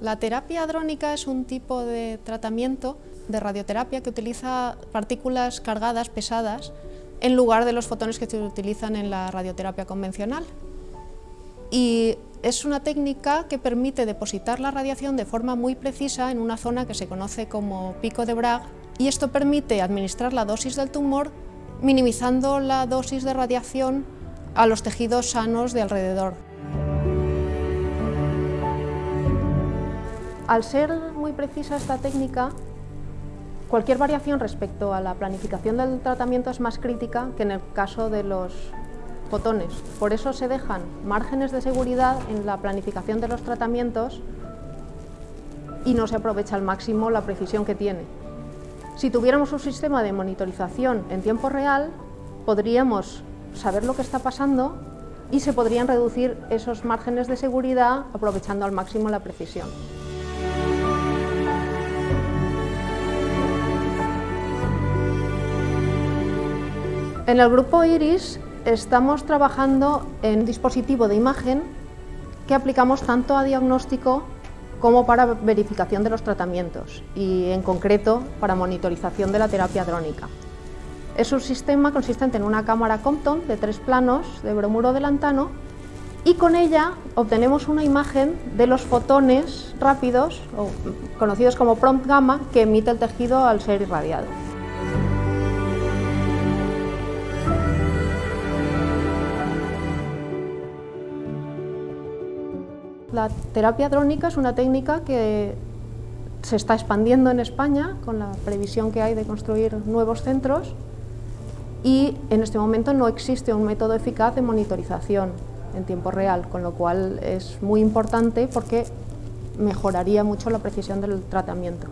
La terapia hadrónica es un tipo de tratamiento de radioterapia que utiliza partículas cargadas, pesadas, en lugar de los fotones que se utilizan en la radioterapia convencional. Y es una técnica que permite depositar la radiación de forma muy precisa en una zona que se conoce como pico de Bragg y esto permite administrar la dosis del tumor minimizando la dosis de radiación a los tejidos sanos de alrededor. Al ser muy precisa esta técnica, cualquier variación respecto a la planificación del tratamiento es más crítica que en el caso de los fotones. Por eso se dejan márgenes de seguridad en la planificación de los tratamientos y no se aprovecha al máximo la precisión que tiene. Si tuviéramos un sistema de monitorización en tiempo real, podríamos saber lo que está pasando y se podrían reducir esos márgenes de seguridad aprovechando al máximo la precisión. En el grupo IRIS estamos trabajando en un dispositivo de imagen que aplicamos tanto a diagnóstico como para verificación de los tratamientos y en concreto para monitorización de la terapia drónica. Es un sistema consistente en una cámara Compton de tres planos de bromuro de lantano y con ella obtenemos una imagen de los fotones rápidos, conocidos como prompt gamma, que emite el tejido al ser irradiado. La terapia drónica es una técnica que se está expandiendo en España con la previsión que hay de construir nuevos centros y en este momento no existe un método eficaz de monitorización en tiempo real, con lo cual es muy importante porque mejoraría mucho la precisión del tratamiento.